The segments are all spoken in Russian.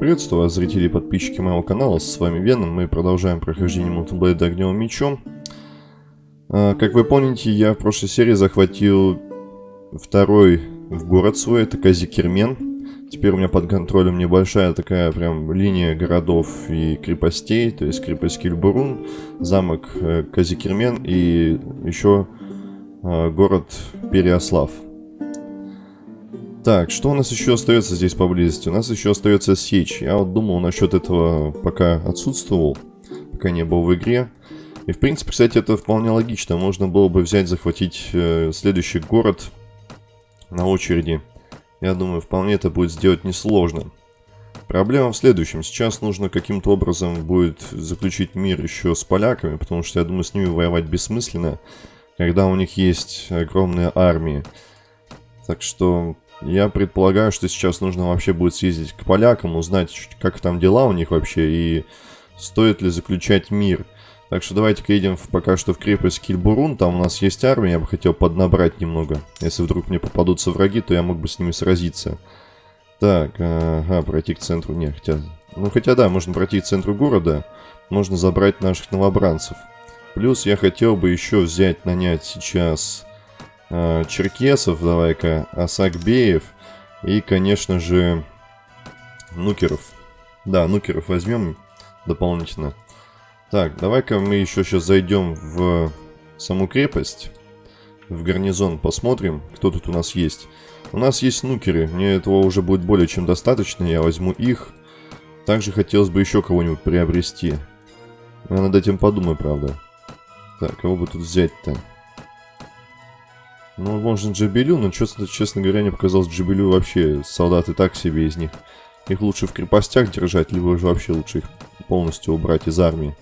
Приветствую вас, зрители и подписчики моего канала, с вами Веном, мы продолжаем прохождение Blade Огневым Мечом. А, как вы помните, я в прошлой серии захватил второй в город свой, это Казикермен. Теперь у меня под контролем небольшая такая прям линия городов и крепостей, то есть крепость Кильбурун, замок э, Казикермен и еще э, город Переослав. Так, что у нас еще остается здесь поблизости? У нас еще остается сечь. Я вот думал насчет этого, пока отсутствовал, пока не был в игре. И в принципе, кстати, это вполне логично. Можно было бы взять, захватить э, следующий город на очереди. Я думаю, вполне это будет сделать несложно. Проблема в следующем. Сейчас нужно каким-то образом будет заключить мир еще с поляками, потому что я думаю, с ними воевать бессмысленно, когда у них есть огромные армии. Так что я предполагаю, что сейчас нужно вообще будет съездить к полякам, узнать, как там дела у них вообще и стоит ли заключать мир. Так что давайте-ка едем в, пока что в крепость Кильбурун, там у нас есть армия, я бы хотел поднабрать немного. Если вдруг мне попадутся враги, то я мог бы с ними сразиться. Так, ага, пройти к центру, не, хотя... Ну, хотя да, можно пройти к центру города, можно забрать наших новобранцев. Плюс я хотел бы еще взять, нанять сейчас э, Черкесов, давай-ка, Асакбеев и, конечно же, Нукеров. Да, Нукеров возьмем дополнительно. Так, давай-ка мы еще сейчас зайдем в саму крепость, в гарнизон, посмотрим, кто тут у нас есть. У нас есть нукеры, мне этого уже будет более чем достаточно, я возьму их. Также хотелось бы еще кого-нибудь приобрести. Я над этим подумаю, правда. Так, кого бы тут взять-то? Ну, можно Джабелю, но, честно, честно говоря, мне показалось Джабелю вообще солдаты так себе из них. Их лучше в крепостях держать, либо же вообще лучше их полностью убрать из армии.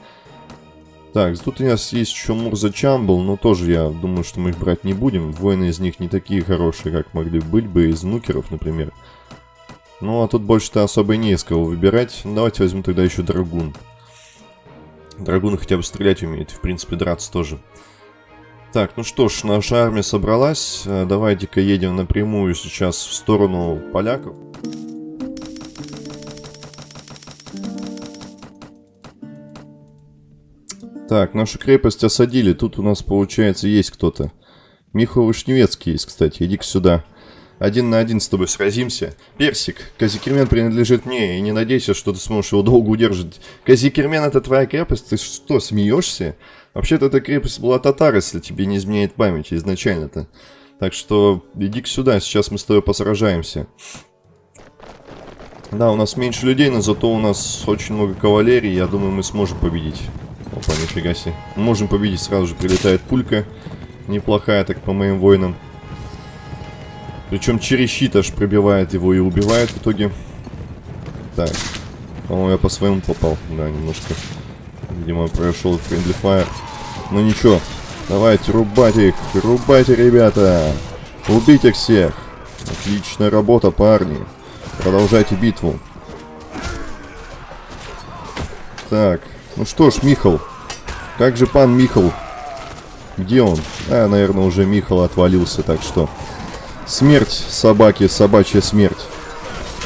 Так, тут у нас есть еще Мурза Чамбл, но тоже я думаю, что мы их брать не будем. Воины из них не такие хорошие, как могли быть бы из нукеров, например. Ну, а тут больше-то особо не из кого выбирать. Давайте возьму тогда еще Драгун. Драгун хотя бы стрелять умеет, в принципе, драться тоже. Так, ну что ж, наша армия собралась. Э, давайте-ка едем напрямую сейчас в сторону поляков. Так, нашу крепость осадили. Тут у нас, получается, есть кто-то. Михаил Вышневецкий есть, кстати. Иди-ка сюда. Один на один с тобой сразимся. Персик, Казикермен принадлежит мне, и не надейся, что ты сможешь его долго удержать. Казикермен это твоя крепость? Ты что, смеешься? Вообще-то эта крепость была татар, если тебе не изменяет память изначально-то. Так что иди сюда, сейчас мы с тобой посражаемся. Да, у нас меньше людей, но зато у нас очень много кавалерии, я думаю, мы сможем победить. Опа, нифига себе. Можем победить, сразу же прилетает пулька. Неплохая так по моим воинам. Причем через щит аж пробивает его и убивает в итоге. Так. По-моему, я по своему попал. Да, немножко. Видимо, прошел Friendly Fire. Ну ничего. Давайте, рубать их. Рубайте, ребята. Убить их всех. Отличная работа, парни. Продолжайте битву. Так. Ну что ж, Михал. Как же пан Михал? Где он? А, наверное, уже Михал отвалился, так что... Смерть собаки, собачья смерть.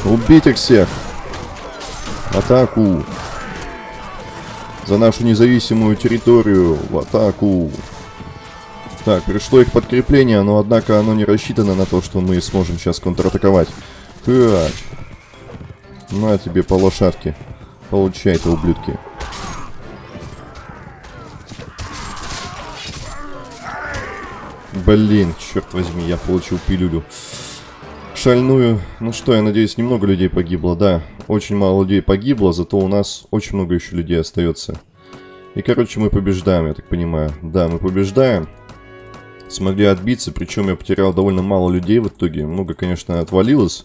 Убить их всех. Атаку. За нашу независимую территорию. В атаку. Так, пришло их подкрепление, но однако оно не рассчитано на то, что мы сможем сейчас контратаковать. Так. На тебе по лошадке. Получайте, ублюдки. Блин, черт возьми, я получил пилюлю. Шальную. Ну что, я надеюсь, немного людей погибло. Да, очень мало людей погибло, зато у нас очень много еще людей остается. И, короче, мы побеждаем, я так понимаю. Да, мы побеждаем. Смогли отбиться, причем я потерял довольно мало людей в итоге. Много, конечно, отвалилось.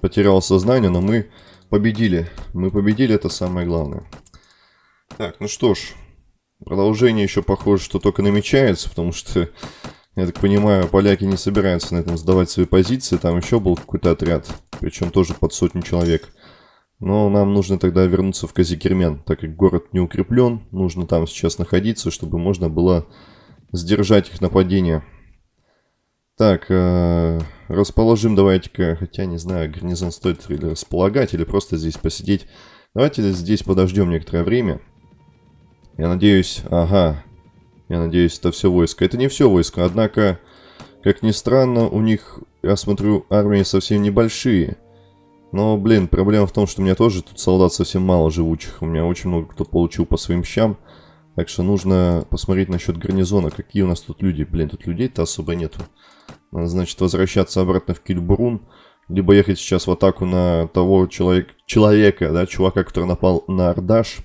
Потерял сознание, но мы победили. Мы победили, это самое главное. Так, ну что ж. Продолжение еще похоже, что только намечается, потому что я так понимаю, поляки не собираются на этом сдавать свои позиции. Там еще был какой-то отряд, причем тоже под сотню человек. Но нам нужно тогда вернуться в Казикермен, так как город не укреплен. Нужно там сейчас находиться, чтобы можно было сдержать их нападение. Так, э, расположим давайте-ка, хотя не знаю, гарнизон стоит или располагать, или просто здесь посидеть. Давайте здесь подождем некоторое время. Я надеюсь, ага, я надеюсь, это все войско. Это не все войско, однако, как ни странно, у них, я смотрю, армии совсем небольшие. Но, блин, проблема в том, что у меня тоже тут солдат совсем мало живучих. У меня очень много кто получил по своим щам. Так что нужно посмотреть насчет гарнизона. Какие у нас тут люди. Блин, тут людей-то особо нету. Надо, значит, возвращаться обратно в Кильбурун. Либо ехать сейчас в атаку на того человек, человека, да, чувака, который напал на Ардаш.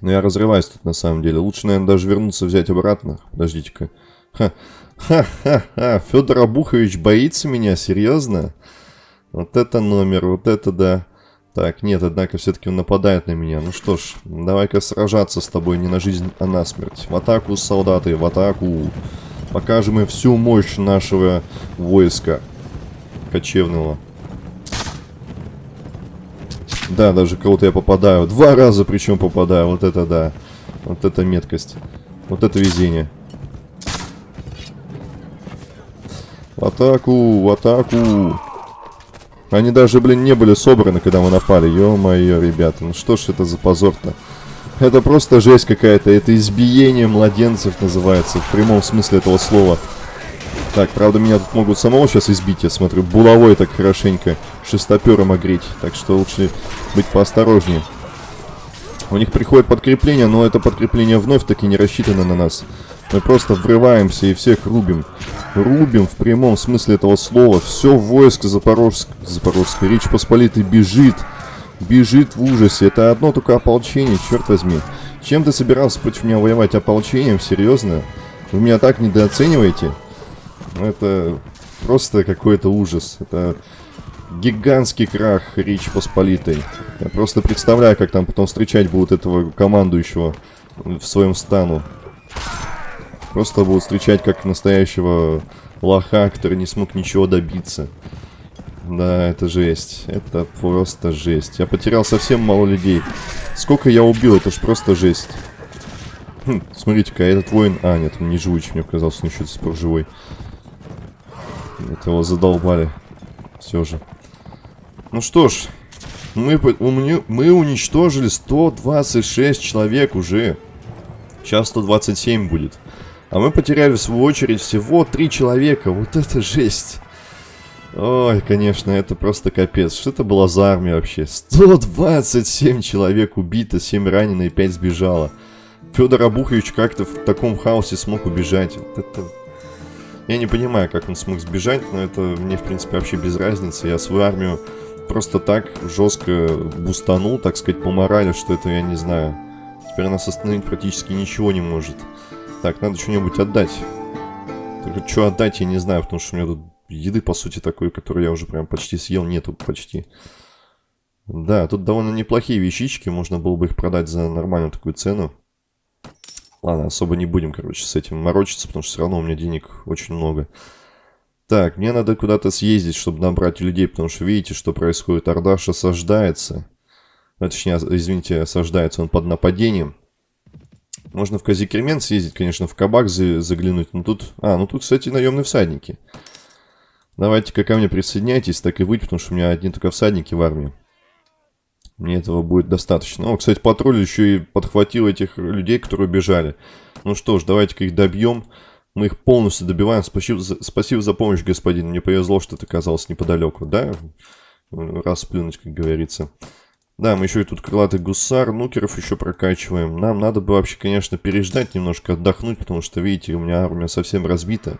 Но я разрываюсь тут на самом деле. Лучше, наверное, даже вернуться взять обратно. Подождите-ка. Ха-ха-ха. Федор Абухович боится меня? Серьезно? Вот это номер, вот это да. Так, нет, однако все-таки он нападает на меня. Ну что ж, давай-ка сражаться с тобой не на жизнь, а на смерть. В атаку, солдаты, в атаку. Покажем им всю мощь нашего войска кочевного. Да, даже кого-то я попадаю. Два раза причем попадаю. Вот это да. Вот это меткость. Вот это везение. В атаку, в атаку. Они даже, блин, не были собраны, когда мы напали. Ё-моё, ребята, ну что ж это за позор-то? Это просто жесть какая-то. Это избиение младенцев называется, в прямом смысле этого слова. Так, правда, меня тут могут самого сейчас избить, я смотрю. Булавой так хорошенько шестопером огреть. Так что лучше быть поосторожнее. У них приходит подкрепление, но это подкрепление вновь-таки не рассчитано на нас. Мы просто врываемся и всех рубим. Рубим в прямом смысле этого слова. Все войско Запорожск... Запорожской Речь Посполитой бежит. Бежит в ужасе. Это одно только ополчение, черт возьми. Чем ты собирался против меня воевать ополчением? Серьезно? Вы меня так недооцениваете? Это просто какой-то ужас. Это гигантский крах Речь Посполитой. Я просто представляю, как там потом встречать будут этого командующего в своем стану. Просто будут встречать как настоящего лоха, который не смог ничего добиться. Да, это жесть. Это просто жесть. Я потерял совсем мало людей. Сколько я убил, это ж просто жесть. Хм, смотрите-ка, этот воин... А, нет, он не живучий, мне казалось, он еще до сих пор живой. Это его задолбали. Все же. Ну что ж, мы, мы уничтожили 126 человек уже. Сейчас 127 будет. А мы потеряли в свою очередь всего три человека. Вот это жесть. Ой, конечно, это просто капец. Что это была за армия вообще? 127 человек убито, 7 ранено и 5 сбежало. Федор Абухович как-то в таком хаосе смог убежать. Вот это... Я не понимаю, как он смог сбежать, но это мне, в принципе, вообще без разницы. Я свою армию просто так жестко бустанул, так сказать, по морали, что это я не знаю. Теперь нас остановить практически ничего не может. Так, надо что-нибудь отдать. Только что отдать, я не знаю, потому что у меня тут еды, по сути, такой, которую я уже прям почти съел, нету почти. Да, тут довольно неплохие вещички, можно было бы их продать за нормальную такую цену. Ладно, особо не будем, короче, с этим морочиться, потому что все равно у меня денег очень много. Так, мне надо куда-то съездить, чтобы набрать людей, потому что видите, что происходит. Ардаш осаждается. Ну, точнее, извините, осаждается он под нападением. Можно в Казикермен съездить, конечно, в кабак за заглянуть. Но тут... А, ну тут, кстати, наемные всадники. Давайте-ка ко мне присоединяйтесь, так и быть, потому что у меня одни только всадники в армии. Мне этого будет достаточно. О, кстати, патруль еще и подхватил этих людей, которые убежали. Ну что ж, давайте-ка их добьем. Мы их полностью добиваем. Спасибо за, спасибо за помощь, господин. Мне повезло, что ты оказался неподалеку, да? Расплюнуть, как говорится. Да, мы еще и тут крылатый гусар, нукеров еще прокачиваем. Нам надо бы вообще, конечно, переждать немножко, отдохнуть, потому что, видите, у меня армия совсем разбита.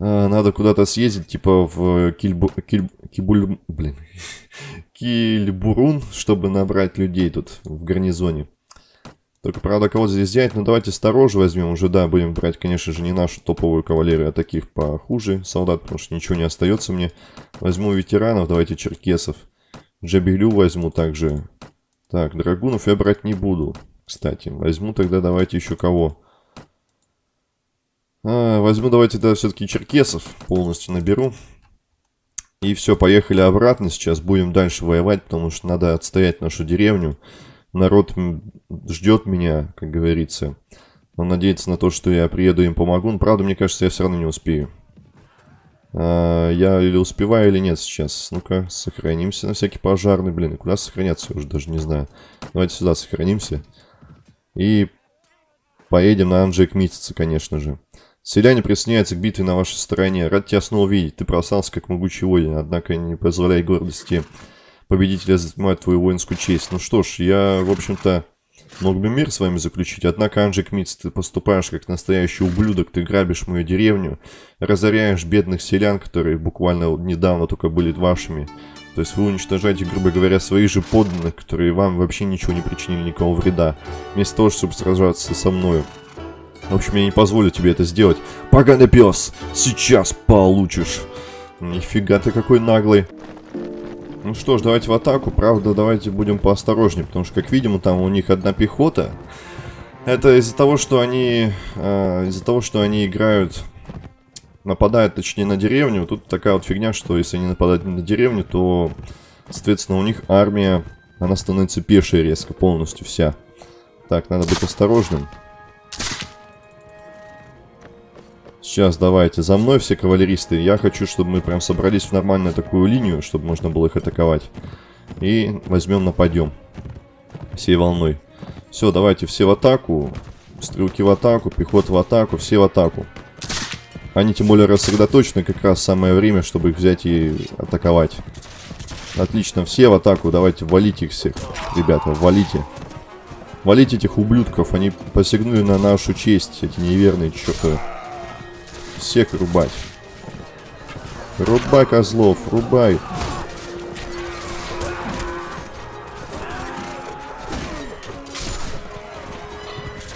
А, надо куда-то съездить, типа в Кильбу... Киль... Кибуль... Блин. Кильбурун, чтобы набрать людей тут в гарнизоне. Только, правда, кого здесь взять? Ну, давайте сторожу возьмем. Уже, да, будем брать, конечно же, не нашу топовую кавалерию, а таких похуже солдат, потому что ничего не остается мне. Возьму ветеранов, давайте черкесов. Джабелю возьму также. Так, драгунов я брать не буду. Кстати, возьму тогда давайте еще кого. А, возьму давайте тогда все-таки черкесов. Полностью наберу. И все, поехали обратно. Сейчас будем дальше воевать, потому что надо отстоять нашу деревню. Народ ждет меня, как говорится. Он надеется на то, что я приеду и им помогу. Но, правда, мне кажется, я все равно не успею. А, я или успеваю, или нет сейчас. Ну-ка, сохранимся на всякий пожарный. Блин, куда сохраняться, я уже даже не знаю. Давайте сюда сохранимся. И поедем на Анджек Митица, конечно же. Селяне присоединяются к битве на вашей стороне. Рад тебя снова видеть. Ты просался как могучий воин, однако не позволяй гордости победителя занимать твою воинскую честь. Ну что ж, я, в общем-то, мог бы мир с вами заключить, однако, Анджик Митц, ты поступаешь как настоящий ублюдок, ты грабишь мою деревню, разоряешь бедных селян, которые буквально недавно только были вашими. То есть вы уничтожаете, грубо говоря, своих же подданных, которые вам вообще ничего не причинили, никакого вреда, вместо того, чтобы сражаться со мною. В общем, я не позволю тебе это сделать. Поганый пес, сейчас получишь. Нифига ты какой наглый. Ну что ж, давайте в атаку. Правда, давайте будем поосторожнее, потому что, как видим, там у них одна пехота. Это из-за того, что они... Э, из-за того, что они играют... Нападают, точнее, на деревню. Тут такая вот фигня, что если они нападают на деревню, то, соответственно, у них армия... Она становится пешей резко, полностью вся. Так, надо быть осторожным. Сейчас давайте за мной все кавалеристы. Я хочу, чтобы мы прям собрались в нормальную такую линию, чтобы можно было их атаковать. И возьмем, нападем. Всей волной. Все, давайте все в атаку. Стрелки в атаку, пехота в атаку, все в атаку. Они тем более рассредоточены, как раз самое время, чтобы их взять и атаковать. Отлично, все в атаку, давайте валите их всех. Ребята, валите. Валите этих ублюдков, они посягнули на нашу честь, эти неверные чертовы. Всех рубать. Рубай, козлов, рубай.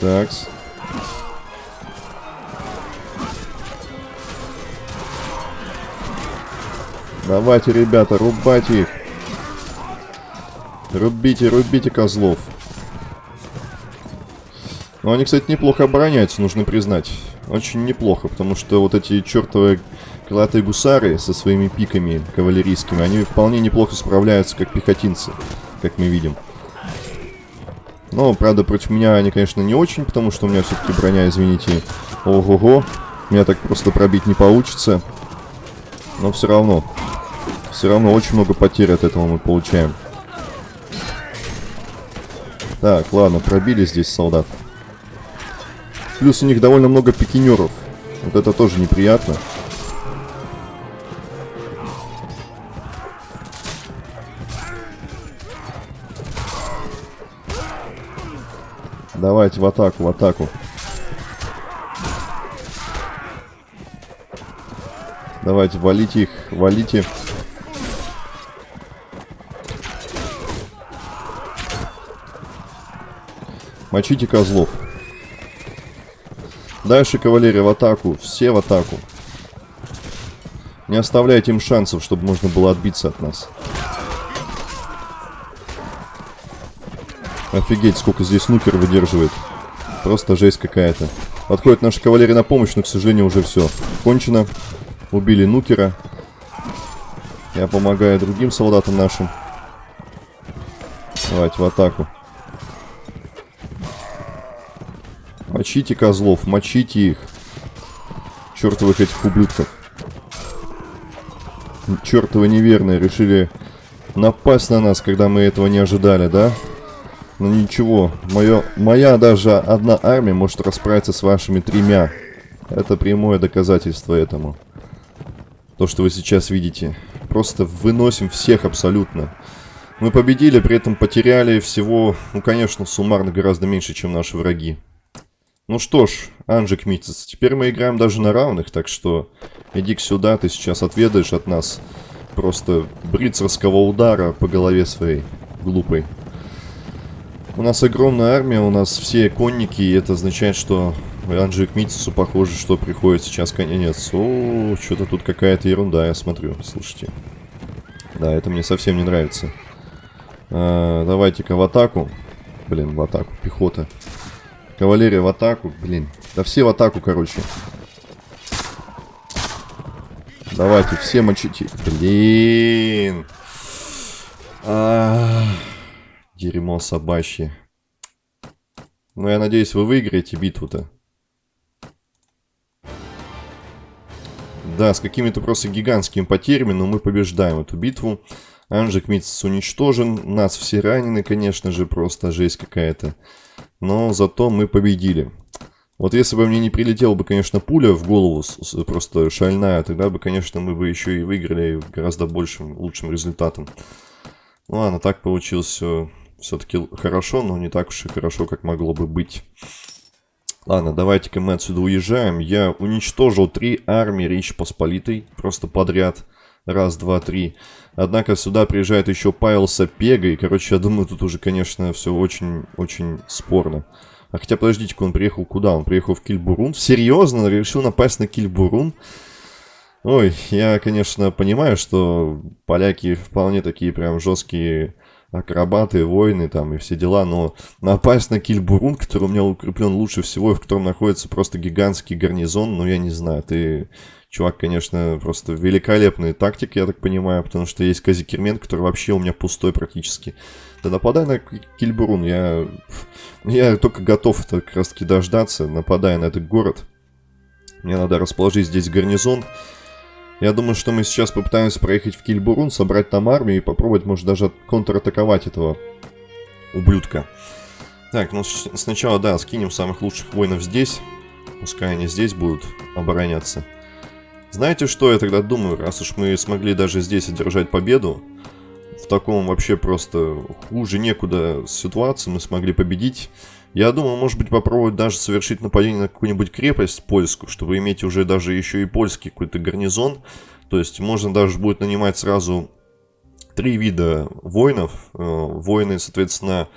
Такс. Давайте, ребята, рубайте их. Рубите, рубите козлов. Но они, кстати, неплохо обороняются, нужно признать очень неплохо, потому что вот эти чертовые крылатые гусары со своими пиками кавалерийскими, они вполне неплохо справляются как пехотинцы, как мы видим. Но, правда, против меня они, конечно, не очень, потому что у меня все-таки броня, извините, ого-го. Меня так просто пробить не получится. Но все равно, все равно очень много потерь от этого мы получаем. Так, ладно, пробили здесь солдат. Плюс у них довольно много пикинеров. Вот это тоже неприятно. Давайте в атаку, в атаку. Давайте, валите их, валите. Мочите козлов. Дальше, кавалерия, в атаку. Все в атаку. Не оставляйте им шансов, чтобы можно было отбиться от нас. Офигеть, сколько здесь нукер выдерживает. Просто жесть какая-то. Подходит наша кавалерия на помощь, но, к сожалению, уже все. Кончено. Убили нукера. Я помогаю другим солдатам нашим. Давайте в атаку. Мочите козлов, мочите их. Чертовых этих ублюдков. Чертовы неверные решили напасть на нас, когда мы этого не ожидали, да? Но ну, ничего, моё, моя даже одна армия может расправиться с вашими тремя. Это прямое доказательство этому. То, что вы сейчас видите. Просто выносим всех абсолютно. Мы победили, при этом потеряли всего, ну, конечно, суммарно гораздо меньше, чем наши враги. Ну что ж, Анжик Митцес, теперь мы играем даже на равных, так что иди сюда, ты сейчас отведаешь от нас просто брицерского удара по голове своей глупой. У нас огромная армия, у нас все конники, и это означает, что Анжик Митцесу похоже, что приходит сейчас конец. О, что-то тут какая-то ерунда, я смотрю, слушайте. Да, это мне совсем не нравится. А, Давайте-ка в атаку. Блин, в атаку, пехота. Кавалерия в атаку. Блин. Да все в атаку, короче. Давайте, все мочите. Блин. А -а -а. Дерьмо собачье. Но я надеюсь, вы выиграете битву-то. Да, с какими-то просто гигантскими потерями, но мы побеждаем эту битву. Анжик Митц уничтожен. Нас все ранены, конечно же, просто жесть какая-то. Но зато мы победили. Вот если бы мне не прилетела бы, конечно, пуля в голову, просто шальная, тогда бы, конечно, мы бы еще и выиграли гораздо большим, лучшим результатом. Ну ладно, так получилось все все-таки хорошо, но не так уж и хорошо, как могло бы быть. Ладно, давайте-ка мы отсюда уезжаем. Я уничтожил три армии Речи Посполитой просто подряд. Раз, два, три. Однако сюда приезжает еще Павел Сапега. И, короче, я думаю, тут уже, конечно, все очень-очень спорно. А хотя, подождите-ка, он приехал куда? Он приехал в Кильбурун? Серьезно? Решил напасть на Кильбурун? Ой, я, конечно, понимаю, что поляки вполне такие прям жесткие акробаты, воины там и все дела, но напасть на Кильбурун, который у меня укреплен лучше всего, и в котором находится просто гигантский гарнизон, ну я не знаю, ты, чувак, конечно, просто великолепный тактик, я так понимаю, потому что есть Казикермен, который вообще у меня пустой практически. Да нападай на Кильбурун, я, я только готов это как раз таки дождаться, нападая на этот город. Мне надо расположить здесь гарнизон, я думаю, что мы сейчас попытаемся проехать в Кильбурун, собрать там армию и попробовать, может, даже контратаковать этого ублюдка. Так, ну сначала, да, скинем самых лучших воинов здесь. Пускай они здесь будут обороняться. Знаете, что я тогда думаю? Раз уж мы смогли даже здесь одержать победу, в таком вообще просто хуже некуда ситуации мы смогли победить. Я думаю, может быть, попробовать даже совершить нападение на какую-нибудь крепость польскую, чтобы иметь уже даже еще и польский какой-то гарнизон. То есть можно даже будет нанимать сразу три вида воинов. Э, воины, соответственно,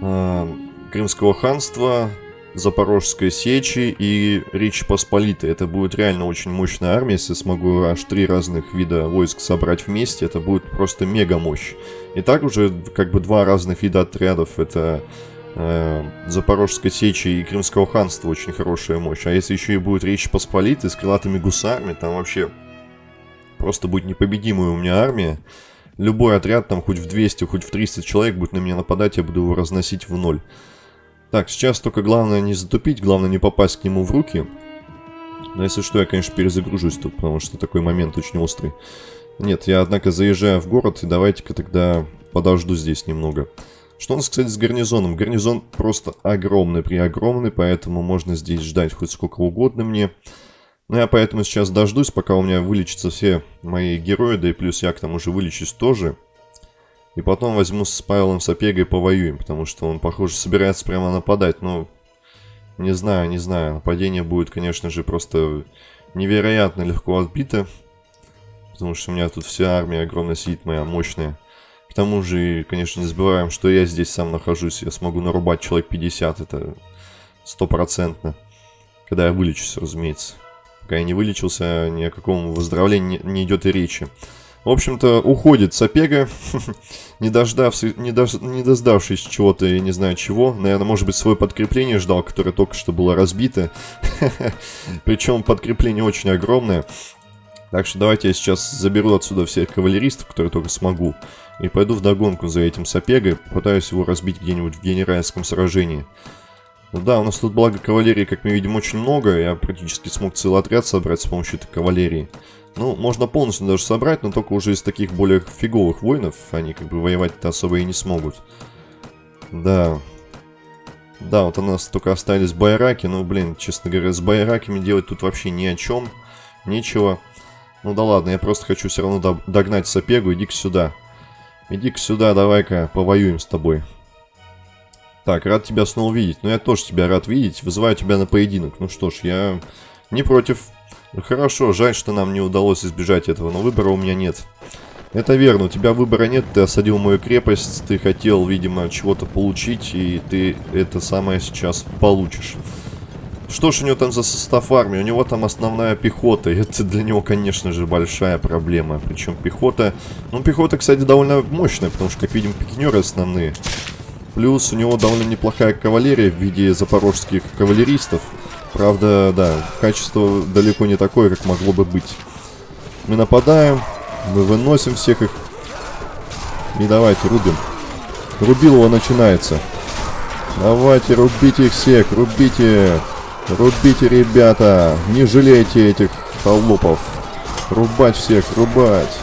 э, Крымского ханства, Запорожской сечи и Речи Посполитой. Это будет реально очень мощная армия, если смогу аж три разных вида войск собрать вместе, это будет просто мега мощь. И так уже как бы два разных вида отрядов, это э, Запорожской сечи и Крымского ханства очень хорошая мощь. А если еще и будет Речь Посполитой с крылатыми гусарами, там вообще просто будет непобедимая у меня армия. Любой отряд, там хоть в 200, хоть в 300 человек будет на меня нападать, я буду его разносить в ноль. Так, сейчас только главное не затупить, главное не попасть к нему в руки. Но если что, я, конечно, перезагружусь тут, потому что такой момент очень острый. Нет, я, однако, заезжаю в город, и давайте-ка тогда подожду здесь немного. Что у нас, кстати, с гарнизоном? Гарнизон просто огромный, при огромный, поэтому можно здесь ждать хоть сколько угодно мне. Ну, я поэтому сейчас дождусь, пока у меня вылечатся все мои герои, да и плюс я к тому же вылечусь тоже. И потом возьму с Павелом Сапегой повоюем, потому что он, похоже, собирается прямо нападать, но... Не знаю, не знаю. Нападение будет, конечно же, просто невероятно легко отбито. Потому что у меня тут вся армия огромная сидит, моя мощная. К тому же, конечно, не забываем, что я здесь сам нахожусь. Я смогу нарубать человек 50, это стопроцентно. Когда я вылечусь, разумеется. Пока я не вылечился, ни о каком выздоровлении не, идет и речи. В общем-то, уходит Сапега, не, не, не дождавшись чего-то, я не знаю чего. Наверное, может быть, свое подкрепление ждал, которое только что было разбито. Причем подкрепление очень огромное. Так что давайте я сейчас заберу отсюда всех кавалеристов, которые только смогу. И пойду в догонку за этим Сапегой, попытаюсь его разбить где-нибудь в генеральском сражении. Ну да, у нас тут благо кавалерии, как мы видим, очень много. Я практически смог целый отряд собрать с помощью этой кавалерии. Ну, можно полностью даже собрать, но только уже из таких более фиговых воинов. Они как бы воевать-то особо и не смогут. Да. Да, вот у нас только остались байраки. Ну, блин, честно говоря, с байраками делать тут вообще ни о чем. Нечего. Ну да ладно, я просто хочу все равно догнать Сапегу. Иди-ка сюда. Иди-ка сюда, давай-ка повоюем с тобой. Так, рад тебя снова видеть. Ну, я тоже тебя рад видеть. Вызываю тебя на поединок. Ну что ж, я не против. Ну, хорошо, жаль, что нам не удалось избежать этого, но выбора у меня нет. Это верно, у тебя выбора нет, ты осадил мою крепость, ты хотел, видимо, чего-то получить, и ты это самое сейчас получишь. Что ж у него там за состав армии? У него там основная пехота. И это для него, конечно же, большая проблема. Причем пехота... Ну, пехота, кстати, довольно мощная, потому что, как видим, пикинеры основные. Плюс у него довольно неплохая кавалерия в виде запорожских кавалеристов. Правда, да, качество далеко не такое, как могло бы быть. Мы нападаем, мы выносим всех их. И давайте, рубим. Рубилово начинается. Давайте, рубите их всех, рубите. Рубите, ребята. Не жалейте этих холопов. Рубать всех, рубать.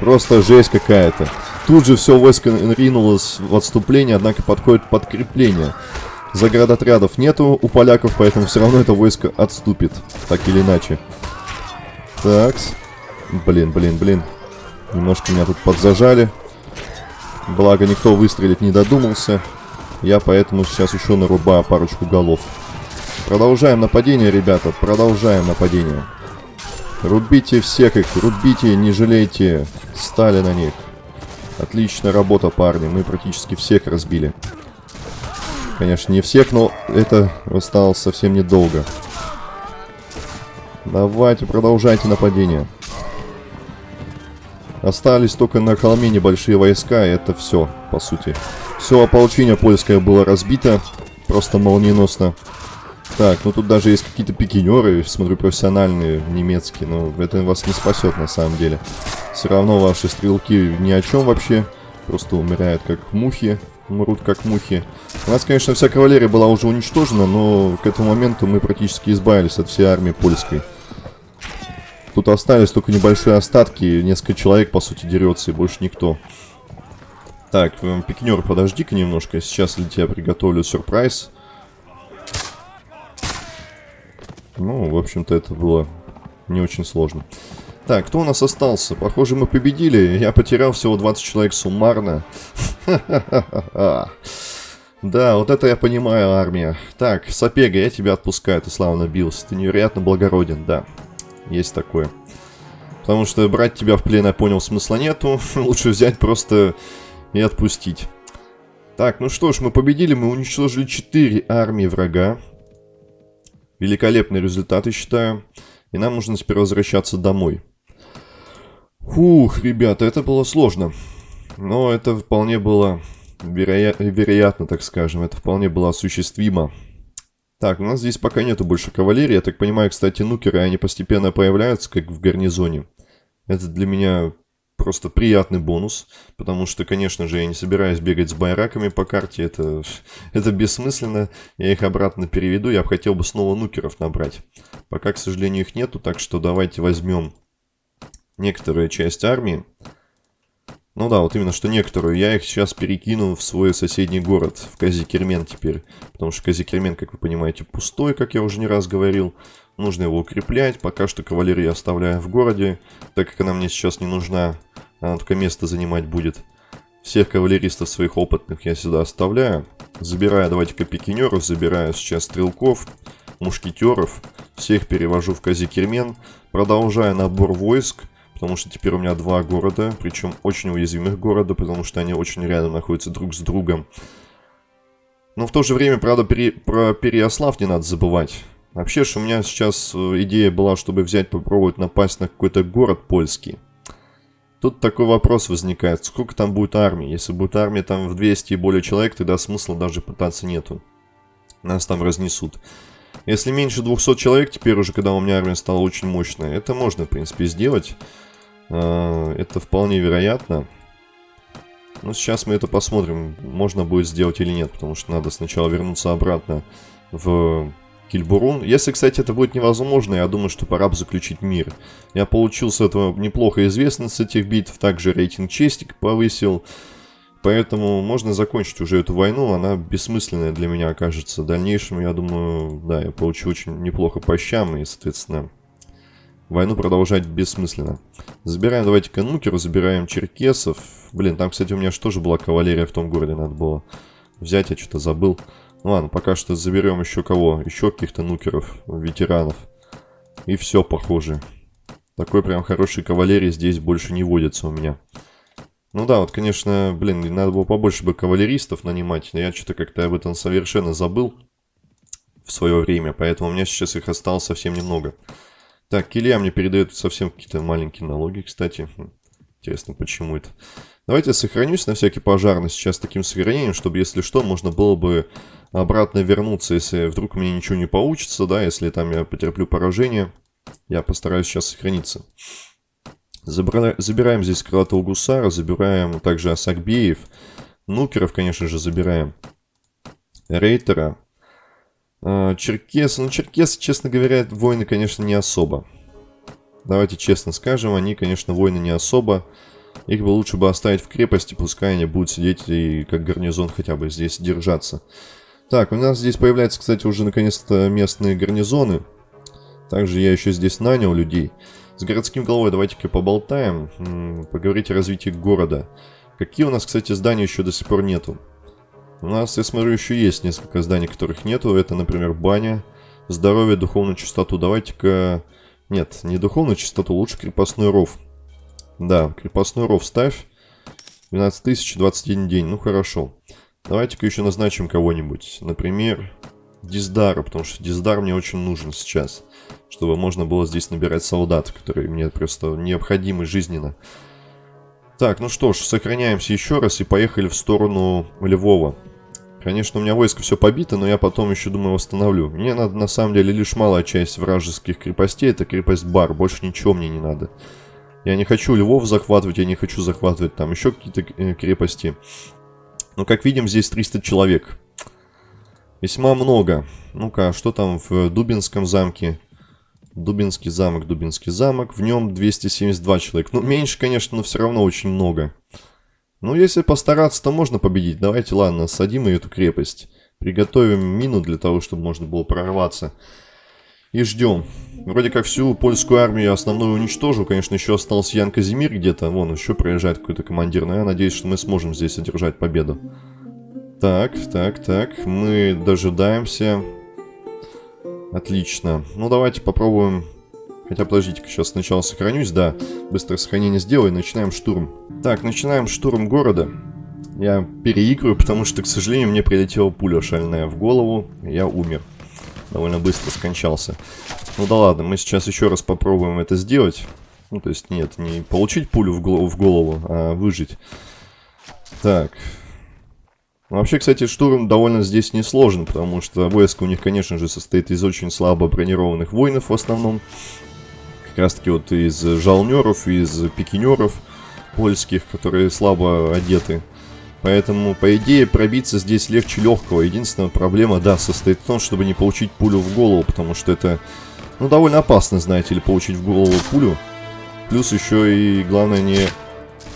Просто жесть какая-то. Тут же все войско ринулось в отступление, однако подходит подкрепление. Заградотрядов нету у поляков, поэтому все равно это войско отступит. Так или иначе. Такс. Блин, блин, блин. Немножко меня тут подзажали. Благо, никто выстрелить не додумался. Я поэтому сейчас еще нарубаю парочку голов. Продолжаем нападение, ребята. Продолжаем нападение. Рубите всех их, рубите, не жалейте. Стали на них. Отличная работа, парни. Мы практически всех разбили. Конечно, не всех, но это осталось совсем недолго. Давайте, продолжайте нападение. Остались только на холме небольшие войска, и это все, по сути. Все ополчение польское было разбито, просто молниеносно. Так, ну тут даже есть какие-то пикинеры, смотрю, профессиональные, немецкие, но это вас не спасет на самом деле. Все равно ваши стрелки ни о чем вообще, просто умирают как мухи, умрут как мухи. У нас, конечно, вся кавалерия была уже уничтожена, но к этому моменту мы практически избавились от всей армии польской. Тут остались только небольшие остатки, несколько человек, по сути, дерется, и больше никто. Так, пикинер, подожди-ка немножко, сейчас для тебя приготовлю сюрприз. Ну, в общем-то, это было не очень сложно. Так, кто у нас остался? Похоже, мы победили. Я потерял всего 20 человек суммарно. Да, вот это я понимаю, армия. Так, Сапега, я тебя отпускаю, ты славно бился. Ты невероятно благороден, да. Есть такое. Потому что брать тебя в плен, я понял, смысла нету. Лучше взять просто и отпустить. Так, ну что ж, мы победили, мы уничтожили 4 армии врага. Великолепный результат, я считаю. И нам нужно теперь возвращаться домой. Фух, ребята, это было сложно. Но это вполне было вероя вероятно, так скажем. Это вполне было осуществимо. Так, у нас здесь пока нету больше кавалерии. Я так понимаю, кстати, нукеры, они постепенно появляются, как в гарнизоне. Это для меня просто приятный бонус, потому что, конечно же, я не собираюсь бегать с байраками по карте, это, это бессмысленно, я их обратно переведу, я бы хотел бы снова нукеров набрать. Пока, к сожалению, их нету, так что давайте возьмем некоторую часть армии. Ну да, вот именно что некоторую. Я их сейчас перекину в свой соседний город, в Казикермен теперь. Потому что Казикермен, как вы понимаете, пустой, как я уже не раз говорил. Нужно его укреплять. Пока что кавалерию оставляю в городе, так как она мне сейчас не нужна. Она только место занимать будет. Всех кавалеристов своих опытных я сюда оставляю. Забираю, давайте-ка пикинеров, забираю сейчас стрелков, мушкетеров. Всех перевожу в Казикермен. Продолжаю набор войск. Потому что теперь у меня два города, причем очень уязвимых города, потому что они очень рядом находятся друг с другом. Но в то же время, правда, пере... про Переослав не надо забывать. Вообще же у меня сейчас э, идея была, чтобы взять, попробовать напасть на какой-то город польский. Тут такой вопрос возникает, сколько там будет армии? Если будет армия там в 200 и более человек, тогда смысла даже пытаться нету. Нас там разнесут. Если меньше 200 человек, теперь уже, когда у меня армия стала очень мощная, это можно, в принципе, сделать. А, это вполне вероятно. Но сейчас мы это посмотрим, можно будет сделать или нет, потому что надо сначала вернуться обратно в Кильбурун. Если, кстати, это будет невозможно, я думаю, что пора бы заключить мир. Я получил с этого неплохо известность с этих битв, также рейтинг честик повысил. Поэтому можно закончить уже эту войну, она бессмысленная для меня окажется. В дальнейшем, я думаю, да, я получу очень неплохо по щам, и, соответственно, войну продолжать бессмысленно. Забираем, давайте-ка нукеру, забираем черкесов. Блин, там, кстати, у меня же тоже была кавалерия в том городе, надо было взять, я что-то забыл. Ну ладно, пока что заберем еще кого? Еще каких-то нукеров, ветеранов. И все, похоже. Такой прям хорошей кавалерии здесь больше не водится у меня. Ну да, вот, конечно, блин, надо было побольше бы кавалеристов нанимать, но я что-то как-то об этом совершенно забыл в свое время, поэтому у меня сейчас их осталось совсем немного. Так, Килья мне передает совсем какие-то маленькие налоги, кстати. Хм, интересно, почему это? Давайте сохранюсь на всякий пожарный сейчас таким сохранением, чтобы, если что, можно было бы обратно вернуться, если вдруг меня ничего не получится, да, если там я потерплю поражение, я постараюсь сейчас сохраниться. Забира... Забираем здесь крылатого гусара, забираем также Асакбеев, Нукеров, конечно же, забираем. Рейтера. А, Черкес. Ну, Черкес, честно говоря, воины, конечно, не особо. Давайте честно скажем, они, конечно, воины не особо. Их бы лучше бы оставить в крепости, пускай они будут сидеть и как гарнизон хотя бы здесь держаться. Так, у нас здесь появляются, кстати, уже наконец-то местные гарнизоны. Также я еще здесь нанял людей. С городским головой давайте-ка поболтаем, поговорить о развитии города. Какие у нас, кстати, здания еще до сих пор нету? У нас, я смотрю, еще есть несколько зданий, которых нету. Это, например, баня, здоровье, духовную чистоту. Давайте-ка... Нет, не духовную чистоту, лучше крепостной ров. Да, крепостной ров ставь. 12 тысяч, 21 день. Ну, хорошо. Давайте-ка еще назначим кого-нибудь. Например, Диздара, потому что Диздар мне очень нужен сейчас. Чтобы можно было здесь набирать солдат, которые мне просто необходимы жизненно. Так, ну что ж, сохраняемся еще раз и поехали в сторону Львова. Конечно, у меня войско все побито, но я потом еще, думаю, восстановлю. Мне надо, на самом деле, лишь малая часть вражеских крепостей. Это крепость Бар. Больше ничего мне не надо. Я не хочу Львов захватывать, я не хочу захватывать там еще какие-то э, крепости. Но, как видим, здесь 300 человек. Весьма много. Ну-ка, что там в Дубинском замке? Дубинский замок, Дубинский замок. В нем 272 человека. Ну, меньше, конечно, но все равно очень много. Ну, если постараться, то можно победить. Давайте, ладно, садим эту крепость. Приготовим мину для того, чтобы можно было прорваться. И ждем. Вроде как всю польскую армию основную уничтожу. Конечно, еще остался Ян Казимир где-то. Вон, еще проезжает какой-то командир. Но я надеюсь, что мы сможем здесь одержать победу. Так, так, так. Мы дожидаемся. Отлично. Ну, давайте попробуем... Хотя, подождите-ка, сейчас сначала сохранюсь. Да, быстро сохранение сделаю. Начинаем штурм. Так, начинаем штурм города. Я переигрываю, потому что, к сожалению, мне прилетела пуля шальная в голову. Я умер довольно быстро скончался. Ну да ладно, мы сейчас еще раз попробуем это сделать. Ну, то есть, нет, не получить пулю в голову, в голову а выжить. Так. Ну, вообще, кстати, штурм довольно здесь несложен, потому что войско у них, конечно же, состоит из очень слабо бронированных воинов в основном. Как раз таки вот из жалнеров, из пикинеров польских, которые слабо одеты. Поэтому, по идее, пробиться здесь легче легкого. Единственная проблема, да, состоит в том, чтобы не получить пулю в голову, потому что это, ну, довольно опасно, знаете ли, получить в голову пулю. Плюс еще и, главное, не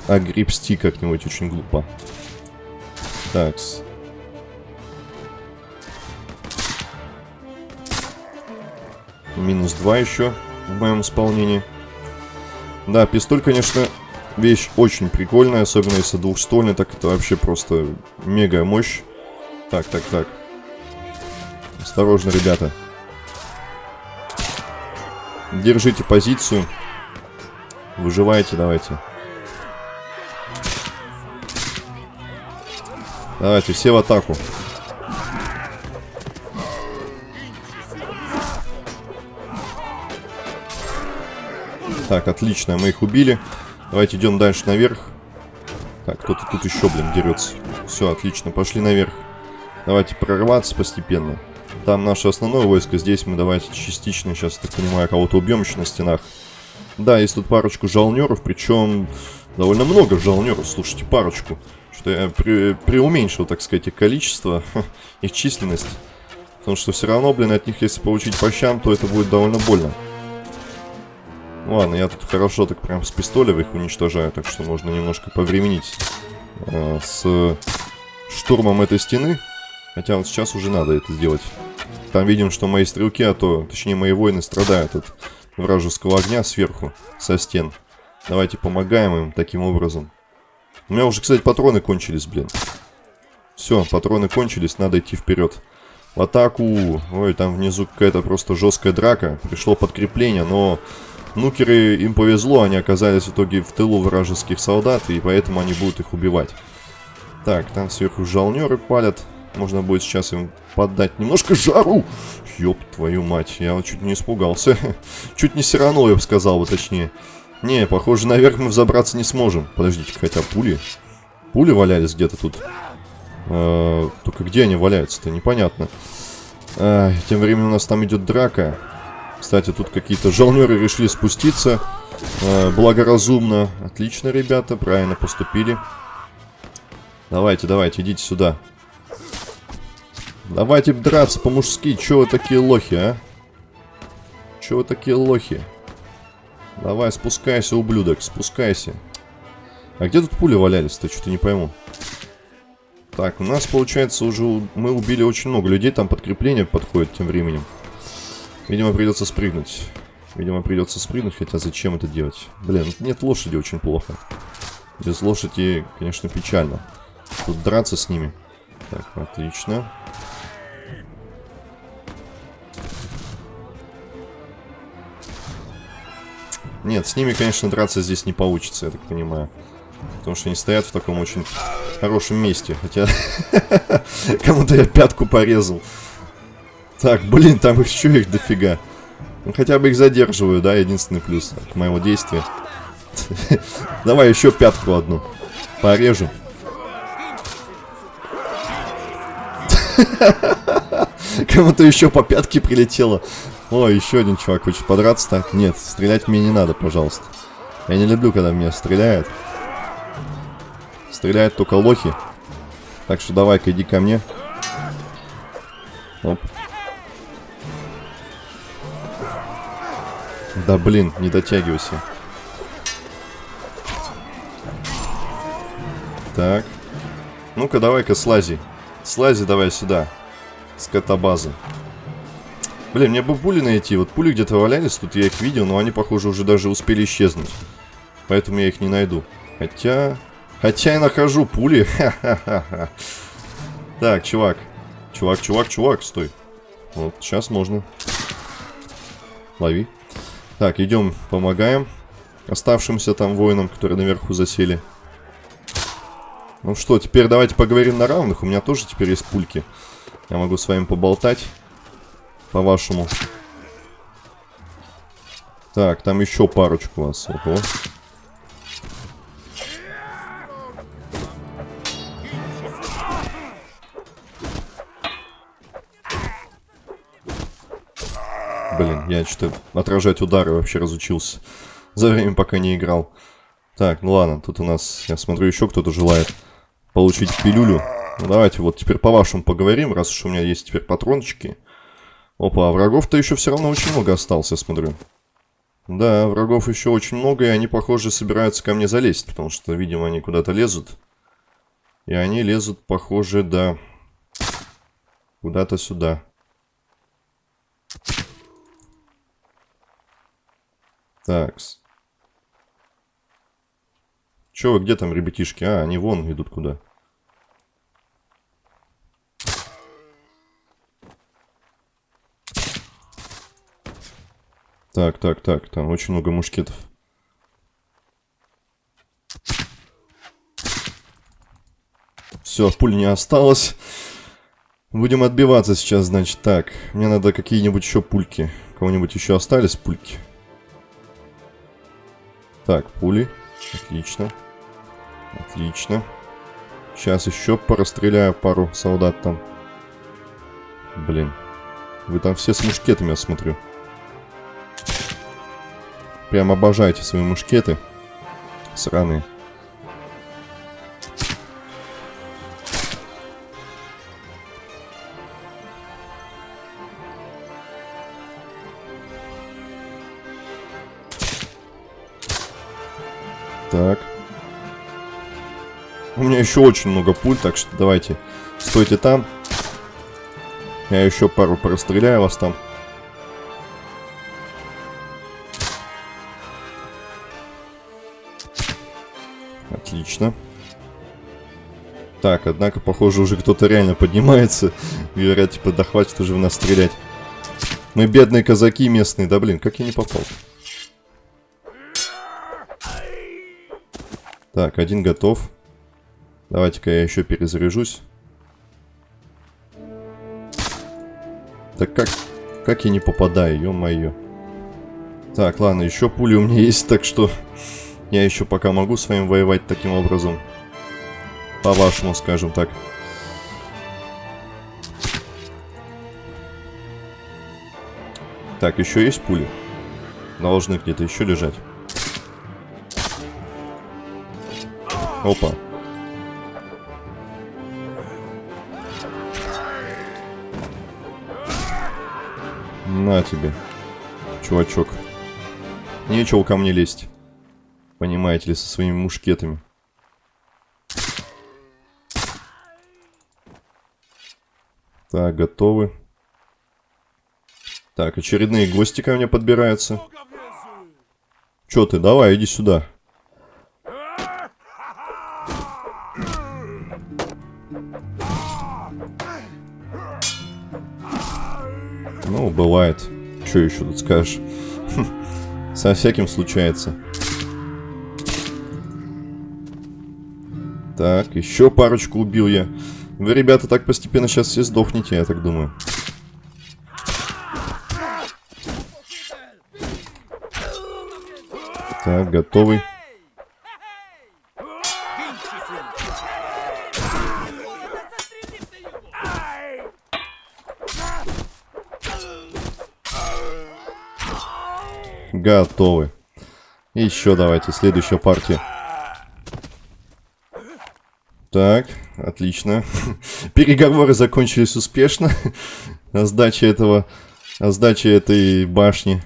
огребсти как-нибудь очень глупо. Так. Минус 2 еще в моем исполнении. Да, пистоль, конечно, Вещь очень прикольная, особенно если двухствольный, так это вообще просто мега мощь. Так, так, так. Осторожно, ребята. Держите позицию. Выживайте, давайте. Давайте, все в атаку. Так, отлично, мы их убили. Давайте идем дальше наверх. Так, кто-то тут еще, блин, дерется. Все, отлично, пошли наверх. Давайте прорваться постепенно. Там наше основное войско, здесь мы давайте частично, сейчас, так понимаю, кого-то убьем еще на стенах. Да, есть тут парочку жалнеров, причем довольно много жалнеров, слушайте, парочку. Что я при, преуменьшил, так сказать, их количество, их численность. Потому что все равно, блин, от них, если получить по щам, то это будет довольно больно. Ладно, я тут хорошо так прям с пистолем их уничтожаю, так что можно немножко повременить э, с штурмом этой стены. Хотя вот сейчас уже надо это сделать. Там видим, что мои стрелки, а то, точнее мои воины страдают от вражеского огня сверху, со стен. Давайте помогаем им таким образом. У меня уже, кстати, патроны кончились, блин. Все, патроны кончились, надо идти вперед. В атаку! Ой, там внизу какая-то просто жесткая драка. Пришло подкрепление, но Нукеры, им повезло, они оказались в итоге в тылу вражеских солдат, и поэтому они будут их убивать. Так, там сверху жалнеры палят. Можно будет сейчас им поддать немножко жару. Ёб твою мать, я чуть не испугался. чуть не сиранул, я бы сказал бы точнее. Не, похоже, наверх мы взобраться не сможем. Подождите, хотя пули... Пули валялись где-то тут. Э только где они валяются-то, непонятно. Э тем временем у нас там идет драка. Кстати, тут какие-то жалнеры решили спуститься. Э, благоразумно. Отлично, ребята, правильно поступили. Давайте, давайте, идите сюда. Давайте драться по-мужски. Чё вы такие лохи, а? Чё вы такие лохи? Давай, спускайся, ублюдок, спускайся. А где тут пули валялись-то? Что-то не пойму. Так, у нас, получается, уже мы убили очень много людей. Там подкрепление подходит тем временем. Видимо, придется спрыгнуть. Видимо, придется спрыгнуть, хотя зачем это делать? Блин, нет лошади очень плохо. Без лошади, конечно, печально. Тут драться с ними. Так, отлично. Нет, с ними, конечно, драться здесь не получится, я так понимаю. Потому что они стоят в таком очень хорошем месте. Хотя кому-то я пятку порезал. Так, блин, там еще их дофига. Ну, хотя бы их задерживаю, да, единственный плюс от моего действия. Давай еще пятку одну. Порежу. Кому-то еще по пятке прилетело. О, еще один чувак хочет подраться так. Нет, стрелять мне не надо, пожалуйста. Я не люблю, когда меня стреляют. Стреляют только лохи. Так что давай-ка иди ко мне. Оп. Да блин, не дотягивайся. Так. Ну-ка, давай-ка слази. Слази давай сюда. С катабазы. Блин, мне бы пули найти. Вот пули где-то валялись, тут я их видел, но они, похоже, уже даже успели исчезнуть. Поэтому я их не найду. Хотя... Хотя я нахожу пули. Так, чувак. Чувак, чувак, чувак, стой. Вот, сейчас можно. Лови. Так, идем, помогаем оставшимся там воинам, которые наверху засели. Ну что, теперь давайте поговорим на равных. У меня тоже теперь есть пульки. Я могу с вами поболтать. По-вашему. Так, там еще парочку вас. Ого. Блин, я что-то отражать удары вообще разучился. За время, пока не играл. Так, ну ладно, тут у нас, я смотрю, еще кто-то желает получить пилюлю. Ну, давайте вот теперь по-вашему поговорим, раз уж у меня есть теперь патрончики. Опа, а врагов-то еще все равно очень много осталось, я смотрю. Да, врагов еще очень много, и они, похоже, собираются ко мне залезть, потому что, видимо, они куда-то лезут. И они лезут, похоже, да, куда-то сюда. Такс. Че, где там ребятишки? А, они вон идут куда. Так, так, так, там очень много мушкетов. Все, пуль не осталось. Будем отбиваться сейчас, значит. Так, мне надо какие-нибудь еще пульки. У кого-нибудь еще остались пульки? Так, пули. Отлично. Отлично. Сейчас еще порастреляю пару солдат там. Блин. Вы там все с мушкетами, я смотрю. Прям обожаете свои мушкеты. Сраные. Так. У меня еще очень много пуль, так что давайте. Стойте там. Я еще пару простреляю вас там. Отлично. Так, однако, похоже, уже кто-то реально поднимается. Говорят, типа, да хватит уже в нас стрелять. Мы бедные казаки местные. Да блин, как я не попал? Так, один готов. Давайте-ка я еще перезаряжусь. Так как... Как я не попадаю, ё-моё. Так, ладно, еще пули у меня есть, так что... Я еще пока могу с вами воевать таким образом. По-вашему, скажем так. Так, еще есть пули? Должны где-то еще лежать. Опа. На тебе, чувачок. Нечего ко мне лезть. Понимаете ли, со своими мушкетами. Так, готовы. Так, очередные гости ко мне подбираются. Чё ты, давай, иди сюда. Ну, бывает. Что еще тут скажешь? Со всяким случается. Так, еще парочку убил я. Вы, ребята, так постепенно сейчас все сдохнете, я так думаю. Так, готовый. Готовы. Еще давайте, следующая партия. Так, отлично. Переговоры закончились успешно. о этого... О этой башни.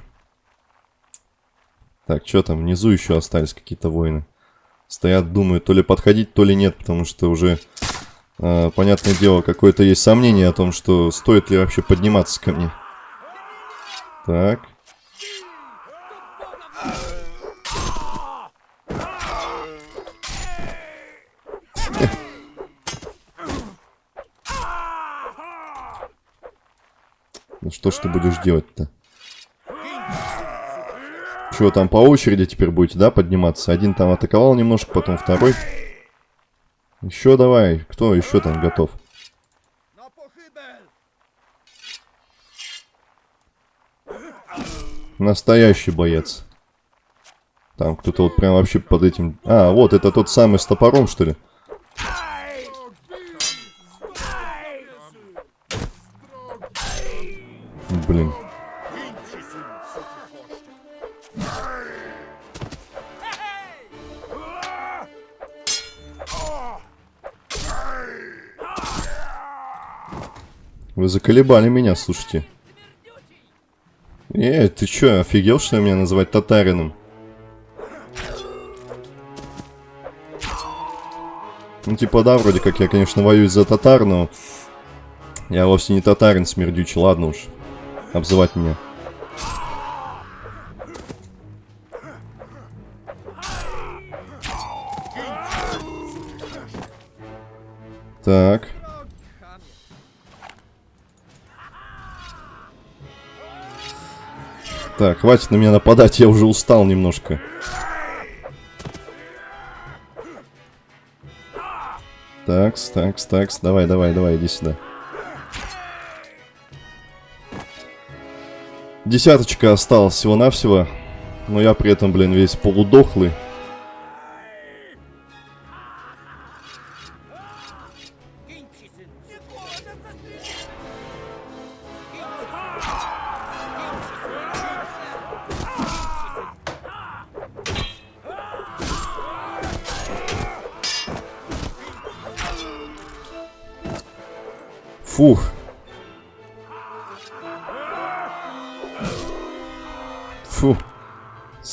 Так, что там? Внизу еще остались какие-то воины. Стоят, думают, то ли подходить, то ли нет, потому что уже, э, понятное дело, какое-то есть сомнение о том, что стоит ли вообще подниматься ко мне. Так. Ну что ж ты будешь делать-то? Что, там по очереди теперь будете, да, подниматься? Один там атаковал немножко, потом второй. Еще давай. Кто еще там готов? Настоящий боец. Там кто-то вот прям вообще под этим... А, вот, это тот самый с топором, что ли? Блин. Вы заколебали меня, слушайте. Эй, ты чё, офигел, что меня называть татарином? Ну, типа, да, вроде как я, конечно, воюю за татар, но... Я вовсе не татарин смердючий, ладно уж. Обзывать меня. Так. Так, хватит на меня нападать, я уже устал немножко. Такс, такс, такс. Давай, давай, давай, иди сюда. Десяточка осталась всего-навсего. Но я при этом, блин, весь полудохлый.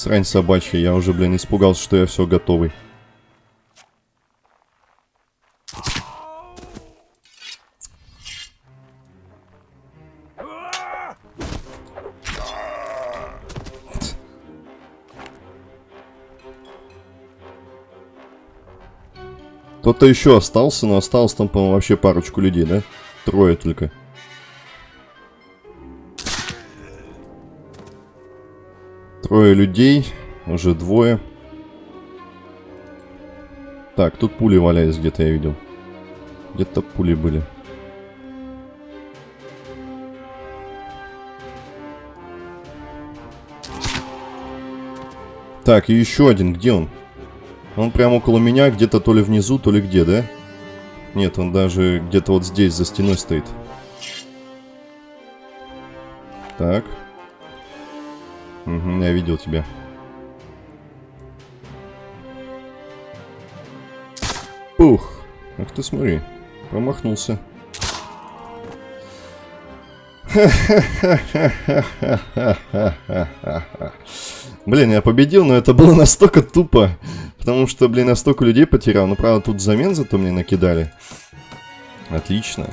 Срань собачья, я уже, блин, испугался, что я все готовый. Кто-то еще остался, но осталось там, по-моему, вообще парочку людей, да? Трое только. Трое людей. Уже двое. Так, тут пули валяются где-то, я видел. Где-то пули были. Так, и еще один. Где он? Он прямо около меня, где-то то ли внизу, то ли где, да? Нет, он даже где-то вот здесь, за стеной стоит. Так. Угу, я видел тебя. Пух. Ах ты смотри. Промахнулся. Блин, я победил, но это было настолько тупо. Потому что, блин, я столько людей потерял. Ну, правда, тут замен зато мне накидали. Отлично.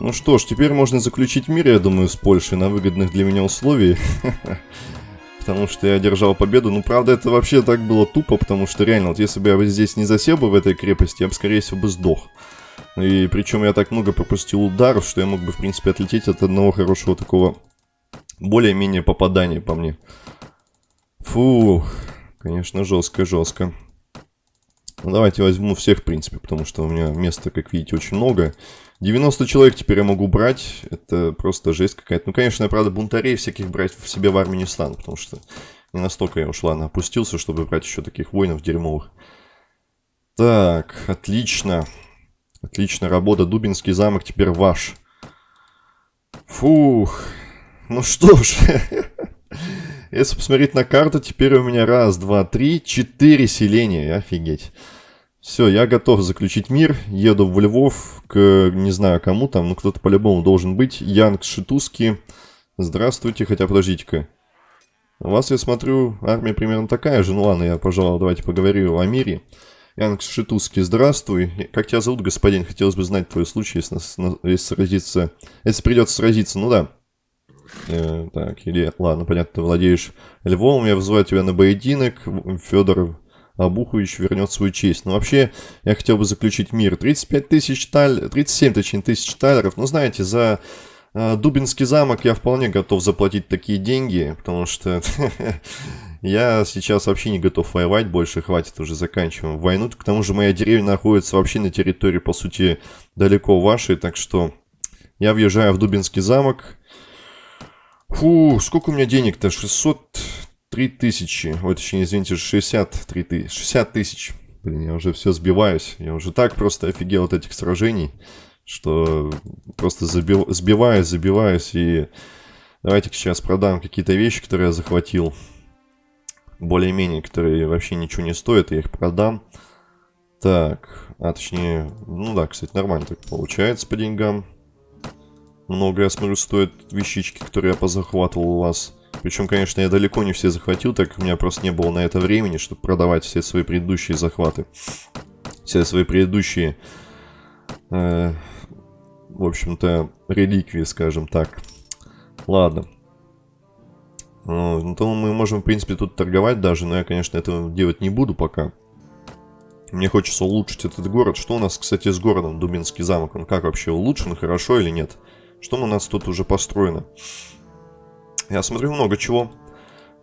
Ну что ж, теперь можно заключить мир, я думаю, с Польшей на выгодных для меня условиях. Потому что я одержал победу. Ну, правда, это вообще так было тупо, потому что реально, вот если бы я здесь не засел бы в этой крепости, я бы, скорее всего, бы сдох. И причем я так много пропустил ударов, что я мог бы, в принципе, отлететь от одного хорошего такого более-менее попадания по мне. Фу, конечно, жестко-жестко. Ну, давайте возьму всех, в принципе, потому что у меня места, как видите, очень много. 90 человек теперь я могу брать. Это просто жесть какая-то. Ну, конечно, я, правда, бунтарей всяких брать в себе в армии не стану, потому что не настолько я уж, ладно, опустился, чтобы брать еще таких воинов дерьмовых. Так, отлично. Отлично, работа. Дубинский замок теперь ваш. Фух. Ну что ж. Если посмотреть на карту, теперь у меня раз, два, три, четыре селения. Офигеть. Все, я готов заключить мир. Еду в Львов к, не знаю кому там, но кто-то по-любому должен быть. Янг Шитуски. Здравствуйте, хотя подождите-ка. У вас, я смотрю, армия примерно такая же. Ну ладно, я, пожалуй, давайте поговорю о мире. Янг Шитуски, здравствуй. Как тебя зовут, господин? Хотелось бы знать твой случай, если, если сразиться... Если придется сразиться, ну да. Э, так, или, ладно, понятно, ты владеешь львом, я вызываю тебя на поединок, Федор а Обухович вернет свою честь. Но вообще, я хотел бы заключить мир. 35 тысяч талеров, 37, точнее, тысяч талеров. Ну, знаете, за э, Дубинский замок я вполне готов заплатить такие деньги, потому что я сейчас вообще не готов воевать больше, хватит уже, заканчиваем войну. К тому же моя деревня находится вообще на территории, по сути, далеко вашей, так что я въезжаю в Дубинский замок. Фу, сколько у меня денег-то? 600... 3000, ой, точнее, извините, 63 тысяч, 60 тысяч. Блин, я уже все сбиваюсь. Я уже так просто офигел от этих сражений, что просто забив, сбиваюсь, забиваюсь. И давайте сейчас продам какие-то вещи, которые я захватил. Более-менее, которые вообще ничего не стоят, я их продам. Так, а точнее, ну да, кстати, нормально так получается по деньгам. Много, я смотрю, стоят вещички, которые я позахватывал у вас. Причем, конечно, я далеко не все захватил, так как у меня просто не было на это времени, чтобы продавать все свои предыдущие захваты. Все свои предыдущие, э, в общем-то, реликвии, скажем так. Ладно. Ну, то мы можем, в принципе, тут торговать даже, но я, конечно, этого делать не буду пока. Мне хочется улучшить этот город. Что у нас, кстати, с городом Дубинский замок? Он как вообще улучшен, хорошо или? Нет. Что у нас тут уже построено? Я смотрю много чего.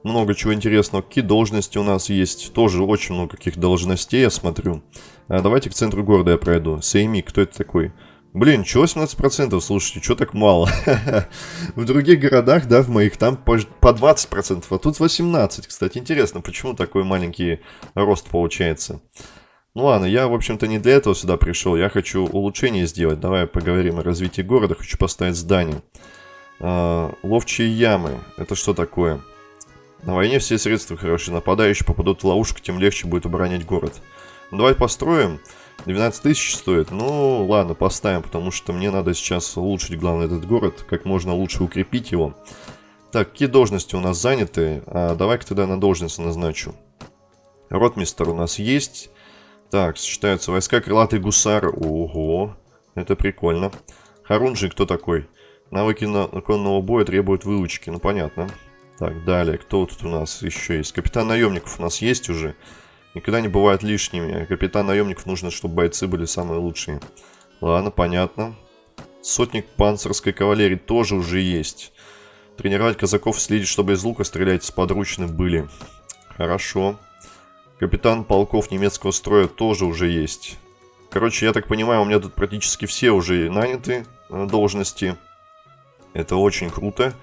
Много чего интересного. Какие должности у нас есть? Тоже очень много каких должностей я смотрю. А давайте к центру города я пройду. Сейми, кто это такой? Блин, чего 18%? Слушайте, что так мало? в других городах, да, в моих, там по, по 20%, а тут 18%. Кстати, интересно, почему такой маленький рост получается? Ну ладно, я, в общем-то, не для этого сюда пришел. Я хочу улучшение сделать. Давай поговорим о развитии города. Хочу поставить здание. А, ловчие ямы. Это что такое? На войне все средства хороши. Нападающие попадут в ловушку, тем легче будет оборонять город. Ну, давай построим. 12 тысяч стоит. Ну, ладно, поставим, потому что мне надо сейчас улучшить, главное, этот город. Как можно лучше укрепить его. Так, какие должности у нас заняты? А, Давай-ка тогда на должность назначу. Ротмистер у нас есть. Так, сочетаются войска крылатый гусар. Ого, это прикольно. Харунжи кто такой? Навыки на конного боя требуют выучки. Ну, понятно. Так, далее. Кто тут у нас еще есть? Капитан наемников у нас есть уже. Никогда не бывает лишними. Капитан наемников нужно, чтобы бойцы были самые лучшие. Ладно, понятно. Сотник панцирской кавалерии тоже уже есть. Тренировать казаков следить, чтобы из лука стрелять с подручных были. Хорошо. Капитан полков немецкого строя тоже уже есть. Короче, я так понимаю, у меня тут практически все уже наняты э, должности. Это очень круто.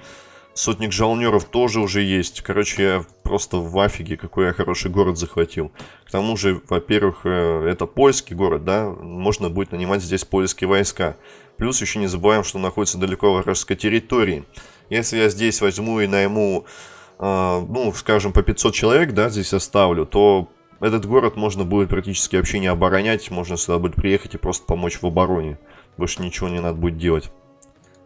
Сотник жалнеров тоже уже есть. Короче, я просто в афиге, какой я хороший город захватил. К тому же, во-первых, э, это польский город, да, можно будет нанимать здесь польские войска. Плюс еще не забываем, что находится далеко в вражеской территории. Если я здесь возьму и найму а, ну, скажем, по 500 человек, да, здесь оставлю, то этот город можно будет практически вообще не оборонять, можно сюда будет приехать и просто помочь в обороне. Больше ничего не надо будет делать.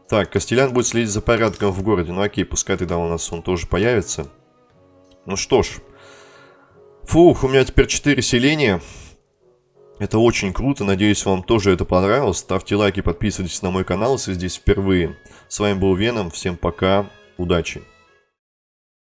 Так, Костелян будет следить за порядком в городе. Ну окей, пускай тогда у нас он тоже появится. Ну что ж. Фух, у меня теперь 4 селения. Это очень круто, надеюсь вам тоже это понравилось. Ставьте лайки, подписывайтесь на мой канал, если здесь впервые. С вами был Веном, всем пока, удачи.